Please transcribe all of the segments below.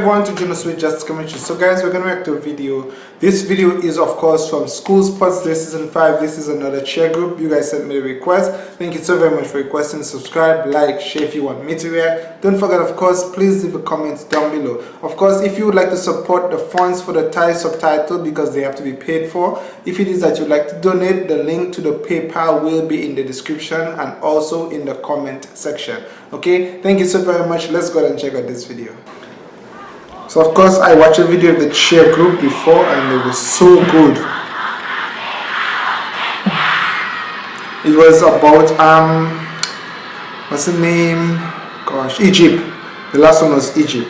everyone to Juno Sweet Just Commentary. So guys, we're gonna react to a video. This video is of course from School Sports Day Season 5. This is another cheer group. You guys sent me a request. Thank you so very much for requesting. Subscribe, like, share if you want me to react. Don't forget of course, please leave a comment down below. Of course, if you would like to support the funds for the Thai subtitle because they have to be paid for. If it is that you'd like to donate, the link to the PayPal will be in the description and also in the comment section. Okay, thank you so very much. Let's go and check out this video. So of course I watched a video of the cheer group before and it was so good. It was about um what's the name? Gosh, Egypt. The last one was Egypt.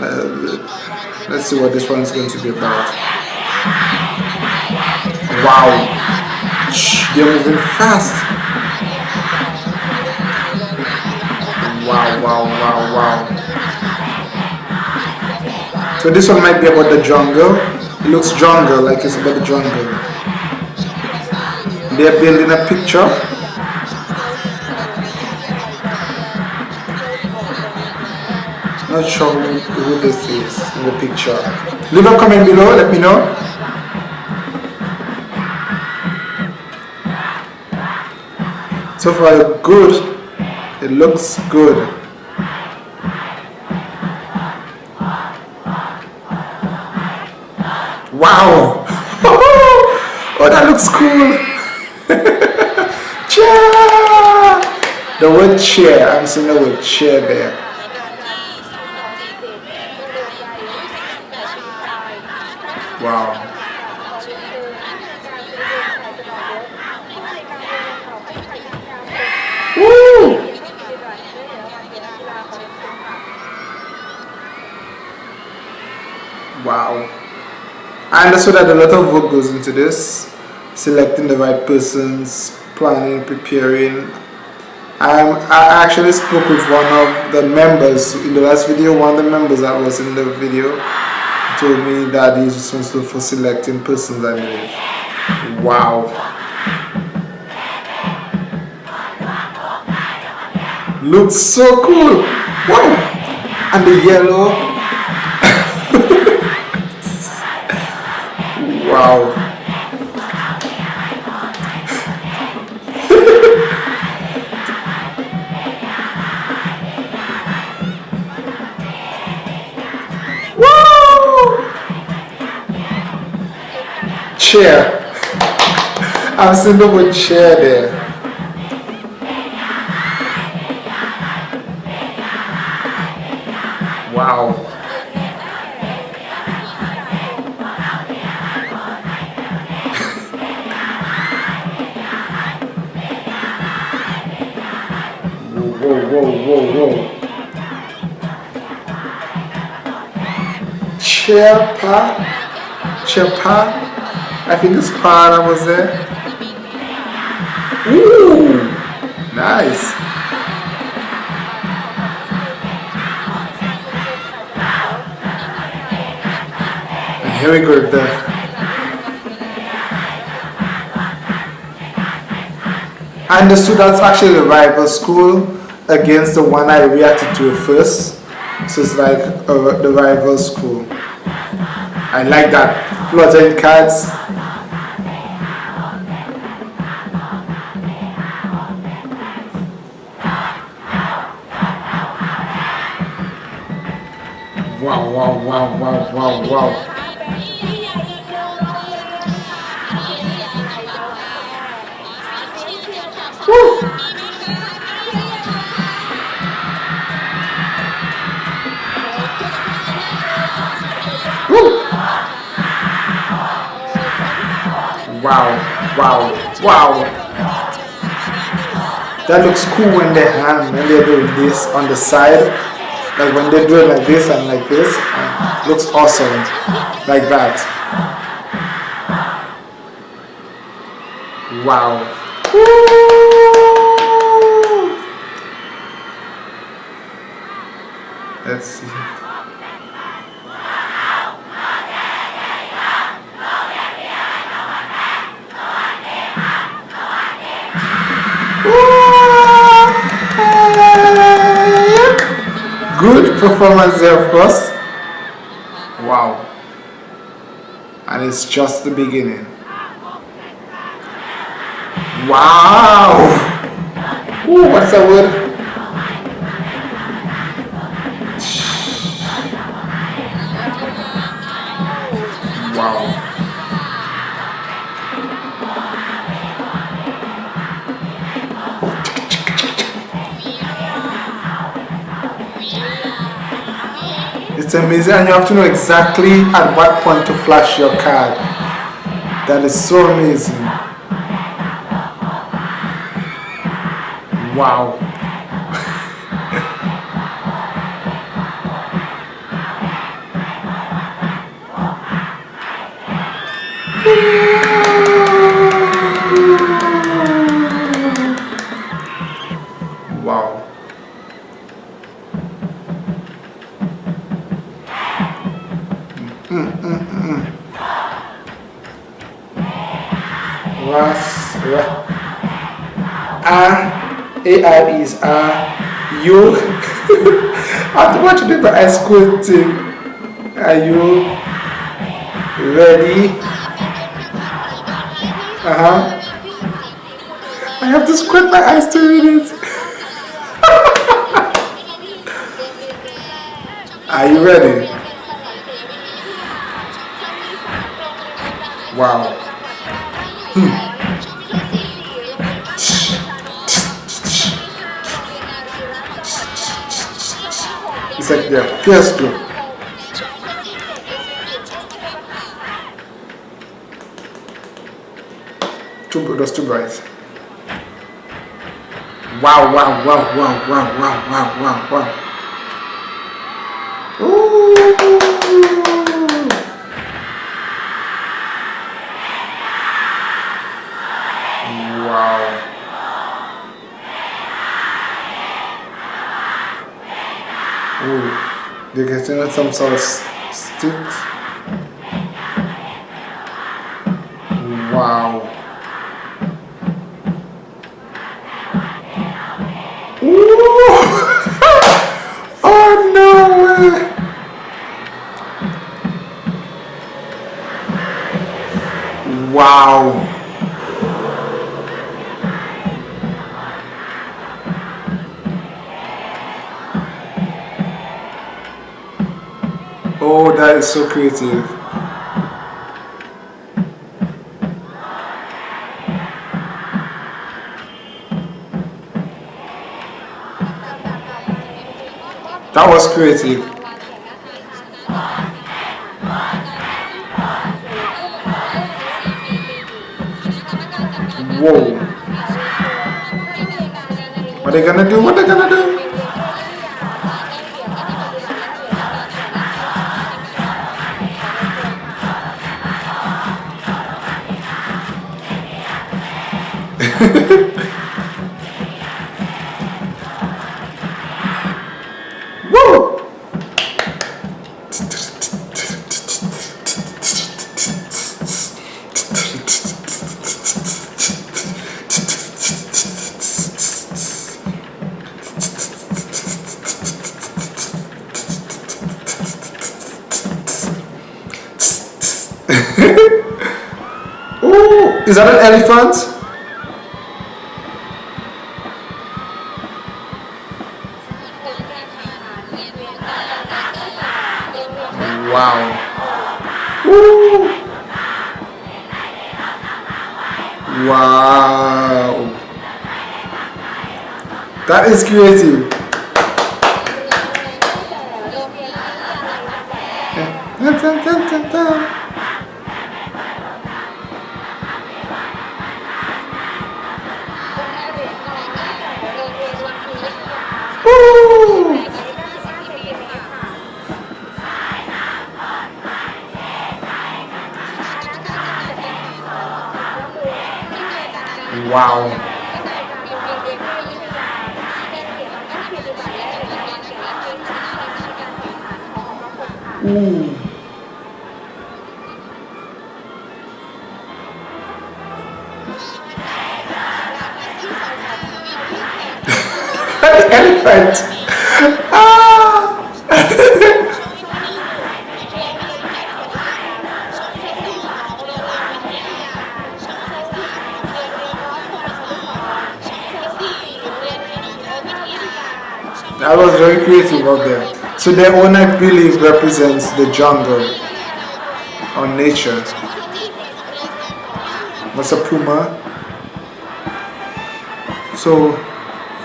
Uh, let's see what this one is going to be about. Wow, they're moving fast. Wow, wow, wow, wow. So this one might be about the jungle. It looks jungle, like it's about the jungle. They're building a picture. Not sure who, who this is in the picture. Leave a comment below, let me know. So far good. It looks good. Looks cool! chair! The word chair, I'm seeing the word chair there. Wow. Woo! Wow. I understood that a lot of work goes into this, selecting the right persons, planning, preparing. Um, I actually spoke with one of the members in the last video, one of the members that was in the video told me that he's responsible for selecting persons, I believe. Wow. Looks so cool. Wow. And the yellow Wow. Chair. I'm seeing the word chair there. Wow. whoa, whoa, whoa, whoa. Chepa, Chepa, I think it's Pa was there. Ooh, nice. And here we go, the I understood that's actually rival school against the one I reacted to first. So it's like uh, the rival school. I like that. Fluttering cards. Wow, wow, wow, wow, wow, wow. Wow, wow, wow. That looks cool when they hand when they're doing this on the side. Like when they do it like this and like this. And looks awesome. Like that. Wow. Let's see. Good performance there, of course. Wow. And it's just the beginning. Wow! Ooh, what's that word? It's amazing and you have to know exactly at what point to flash your card. That is so amazing. Wow. Ras, ra. A, A, is A, U. Have to watch it, but I school team. Are you ready? Uh huh. I have to squint my eyes to read it. Are you ready? Wow. Hmm. It's like they're too. Two, those two guys. Wow, wow, wow, wow, wow, wow, wow, wow, wow. They're getting some sort of stick. Wow. That is so creative. That was creative. Whoa. What are they gonna do? What are they gonna do? Is that an elephant? Wow. That is creative. Wow. Ooh. elephant. Ah. That was very creative of them. So the one I believe represents the jungle or nature. What's a puma? So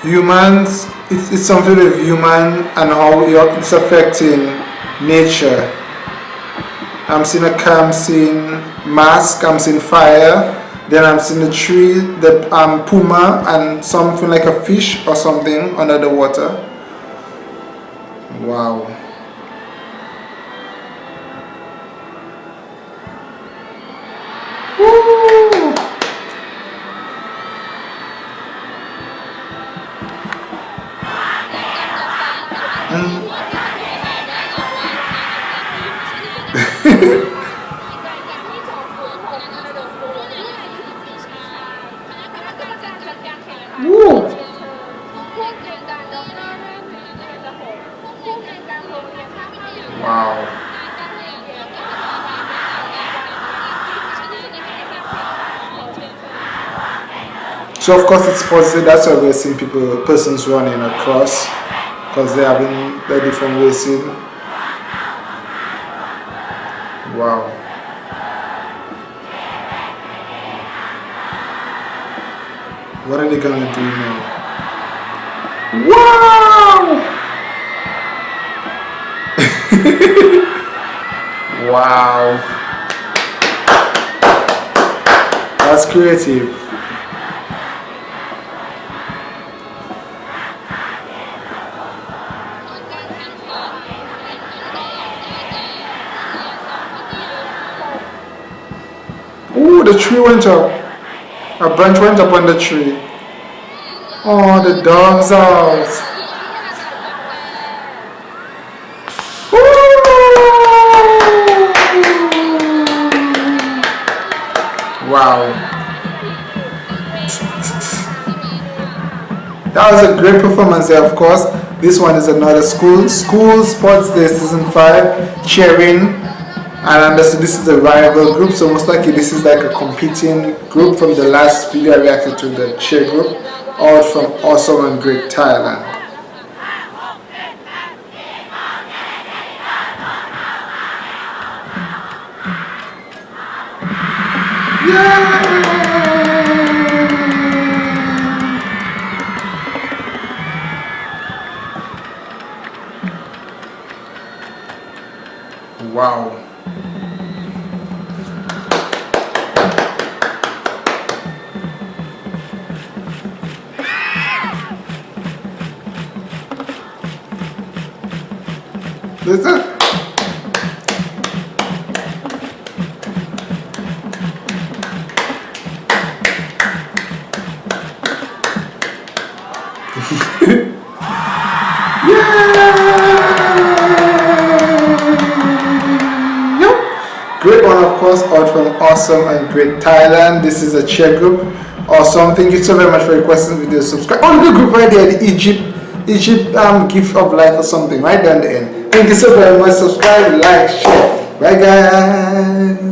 humans, it's, it's something with human and how it's affecting nature. I'm seeing a I'm seeing mask, I'm seeing fire, then I'm seeing a tree, the um, puma and something like a fish or something under the water. Wow. Wow. So of course it's positive. That's why we're seeing people, persons running across, because they have been the different racing. Wow. What are they gonna do now? Wow! wow. That's creative. Oh, the tree went up. A branch went up on the tree. Oh, the dog's house. Wow. That was a great performance there, of course. This one is another school. School Sports Day Season 5, cheering. And understood this is a rival group, so most likely this is like a competing group from the last video I reacted to, the cheer group, all from Awesome and Great Thailand. Wow. Listen. Great one, of course, out from Awesome and Great Thailand. This is a cheer group. Awesome. Thank you so very much for requesting video. Subscribe. Oh, the group right there, the Egypt, Egypt um, gift of life or something, right down the end. Thank you so very much. Subscribe, like, share. Bye, guys.